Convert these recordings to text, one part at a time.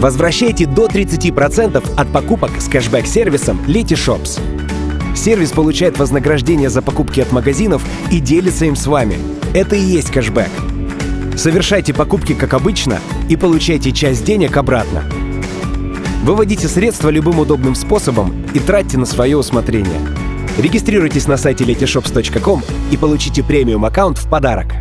Возвращайте до 30% от покупок с кэшбэк-сервисом Letyshops. Сервис получает вознаграждение за покупки от магазинов и делится им с вами. Это и есть кэшбэк. Совершайте покупки как обычно и получайте часть денег обратно. Выводите средства любым удобным способом и тратьте на свое усмотрение. Регистрируйтесь на сайте letyshops.com и получите премиум аккаунт в подарок.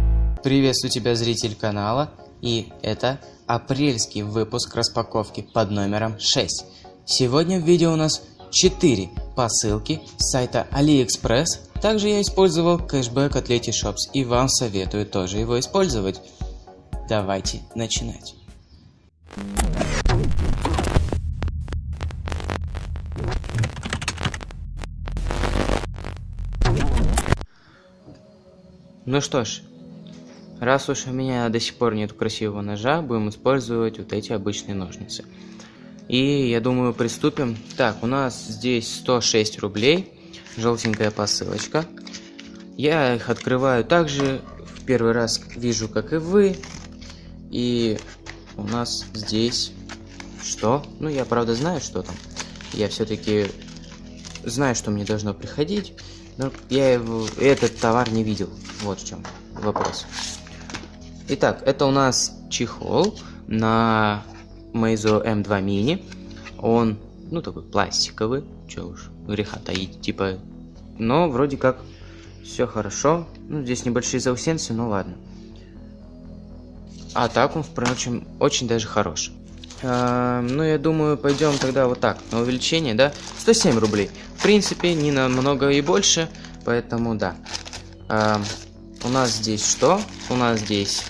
Приветствую тебя, зритель канала, и это апрельский выпуск распаковки под номером 6. Сегодня в видео у нас 4 посылки с сайта AliExpress. Также я использовал кэшбэк от Letyshops и вам советую тоже его использовать. Давайте начинать. Ну что ж, раз уж у меня до сих пор нет красивого ножа, будем использовать вот эти обычные ножницы. И я думаю приступим. Так, у нас здесь 106 рублей, желтенькая посылочка. Я их открываю также, в первый раз вижу, как и вы. И у нас здесь что? Ну, я правда знаю, что там. Я все-таки знаю, что мне должно приходить. Но я его, этот товар не видел. Вот в чем вопрос. Итак, это у нас чехол на Meizu M2 Mini. Он, ну, такой пластиковый. Че уж, греха таить. Типа, но вроде как все хорошо. Ну, здесь небольшие заусенцы, но ладно. А так он, впрочем, очень даже хорош. А, ну, я думаю, пойдем тогда вот так, на увеличение, да? 107 рублей. В принципе, не намного и больше, поэтому да. А, у нас здесь что? У нас здесь...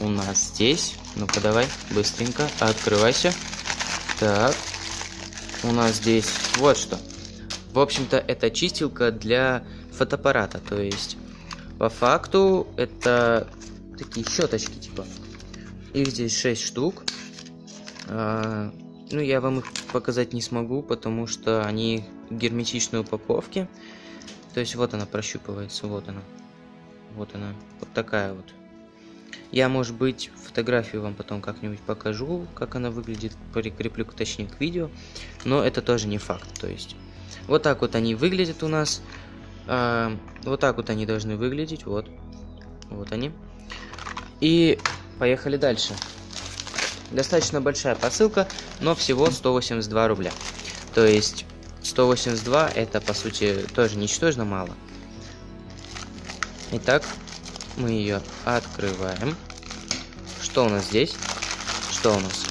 У нас здесь... Ну-ка, давай, быстренько, открывайся. Так. У нас здесь вот что. В общем-то, это чистилка для фотоаппарата. То есть, по факту, это такие щеточки, типа. Их здесь 6 штук. А, ну, я вам их показать не смогу, потому что они герметичной упаковки. То есть, вот она прощупывается, вот она. Вот она, вот такая вот. Я, может быть, фотографию вам потом как-нибудь покажу, как она выглядит, прикреплю точнее к видео, но это тоже не факт, то есть. Вот так вот они выглядят у нас. А, вот так вот они должны выглядеть, вот. Вот они. И поехали дальше. Достаточно большая посылка, но всего 182 рубля. То есть 182 это по сути тоже ничтожно мало. Итак, мы ее открываем. Что у нас здесь? Что у нас?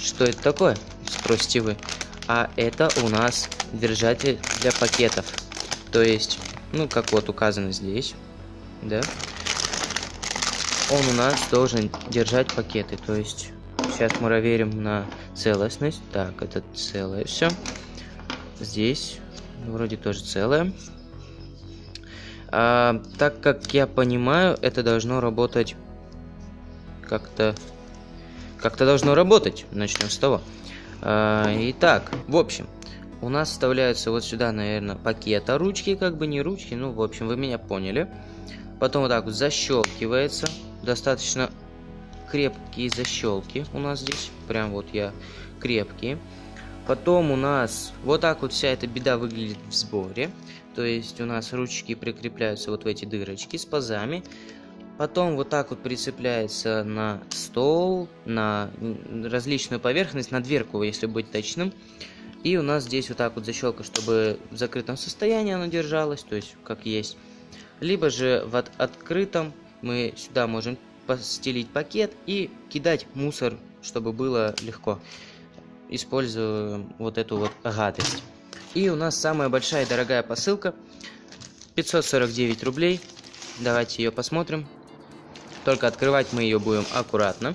Что это такое? Спросите вы. А это у нас держатель для пакетов. То есть, ну, как вот указано здесь, да? Он у нас должен держать пакеты. То есть, сейчас мы проверим на целостность. Так, это целое все. Здесь вроде тоже целое. А, так как я понимаю, это должно работать как-то... Как-то должно работать. Начнем с того. А, итак, в общем, у нас вставляются вот сюда, наверное, пакета ручки, как бы не ручки, ну, в общем, вы меня поняли. Потом вот так вот защелкивается. Достаточно крепкие защелки у нас здесь. Прям вот я крепкие. Потом у нас вот так вот вся эта беда выглядит в сборе. То есть у нас ручки прикрепляются вот в эти дырочки с пазами. Потом вот так вот прицепляется на стол, на различную поверхность, на дверку, если быть точным. И у нас здесь вот так вот защелка, чтобы в закрытом состоянии она держалась, то есть как есть. Либо же в от открытом мы сюда можем постелить пакет и кидать мусор, чтобы было легко используем вот эту вот гадость. И у нас самая большая и дорогая посылка. 549 рублей. Давайте ее посмотрим. Только открывать мы ее будем аккуратно.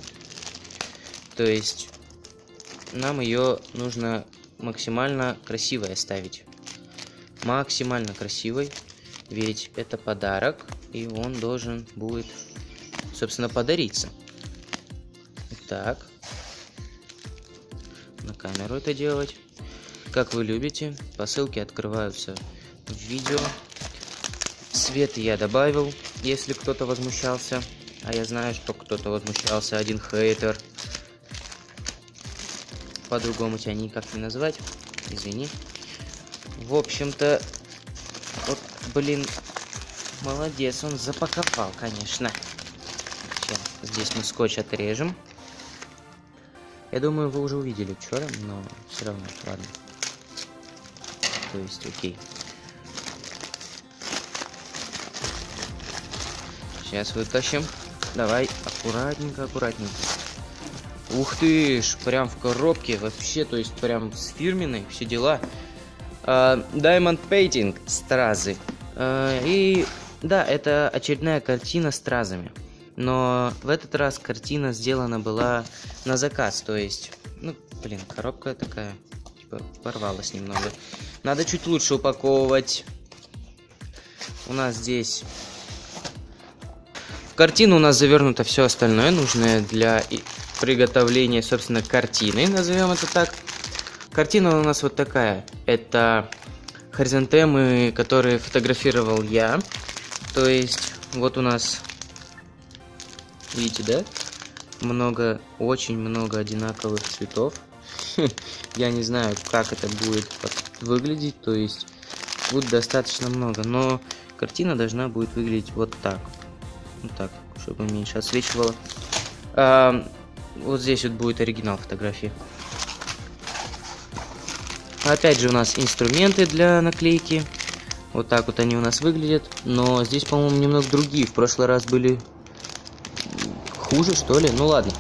То есть нам ее нужно максимально красивой оставить. Максимально красивой. Ведь это подарок. И он должен будет, собственно, подариться. Так на камеру это делать. Как вы любите, посылки открываются в видео. Цвет я добавил, если кто-то возмущался. А я знаю, что кто-то возмущался, один хейтер. по-другому тебя никак не назвать. Извини. В общем-то, вот, блин, молодец, он запаковал, конечно. Сейчас, здесь мы скотч отрежем. Я думаю, вы уже увидели вчера, но все равно, ладно. То есть, окей. Сейчас вытащим. Давай, аккуратненько, аккуратненько. Ух ты ж, прям в коробке вообще, то есть прям с фирменной, все дела. Uh, Diamond Painting стразы. Uh, и да, это очередная картина стразами. Но в этот раз картина сделана была на заказ, то есть, ну, блин, коробка такая, порвалась немного. Надо чуть лучше упаковывать. У нас здесь в картину у нас завернуто все остальное, нужное для приготовления, собственно, картины, назовем это так. Картина у нас вот такая. Это хоризонтемы, которые фотографировал я. То есть, вот у нас Видите, да? Много, очень много одинаковых цветов. Я не знаю, как это будет выглядеть, то есть будет достаточно много, но картина должна будет выглядеть вот так. Вот так, чтобы меньше освечивало. А, вот здесь вот будет оригинал фотографии. Опять же у нас инструменты для наклейки. Вот так вот они у нас выглядят. Но здесь, по-моему, немного другие. В прошлый раз были хуже, что ли? Ну ладно.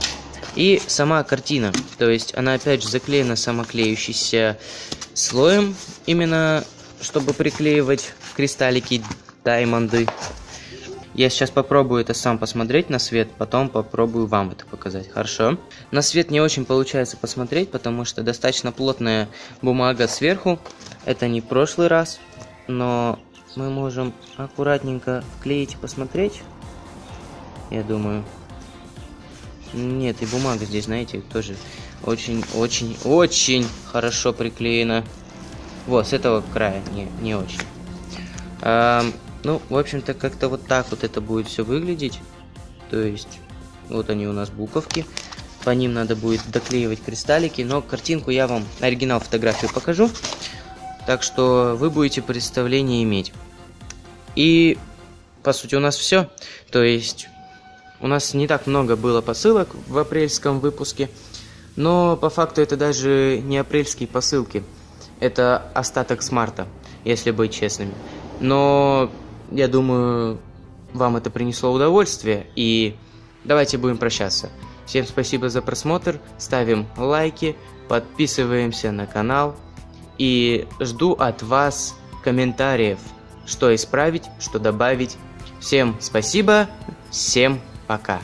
И сама картина, то есть она опять же заклеена самоклеющийся слоем, именно чтобы приклеивать кристаллики, даймонды. Я сейчас попробую это сам посмотреть на свет, потом попробую вам это показать, хорошо? На свет не очень получается посмотреть, потому что достаточно плотная бумага сверху. Это не прошлый раз, но мы можем аккуратненько вклеить и посмотреть. Я думаю, нет, и бумага здесь, знаете, тоже очень-очень-очень хорошо приклеена. Вот, с этого края, не, не очень. А, ну, в общем-то, как-то вот так вот это будет все выглядеть. То есть, вот они у нас буковки. По ним надо будет доклеивать кристаллики. Но картинку я вам, оригинал фотографию покажу. Так что вы будете представление иметь. И, по сути, у нас все. То есть, у нас не так много было посылок в апрельском выпуске, но по факту это даже не апрельские посылки. Это остаток с марта, если быть честными. Но я думаю, вам это принесло удовольствие, и давайте будем прощаться. Всем спасибо за просмотр, ставим лайки, подписываемся на канал и жду от вас комментариев, что исправить, что добавить. Всем спасибо, всем пока.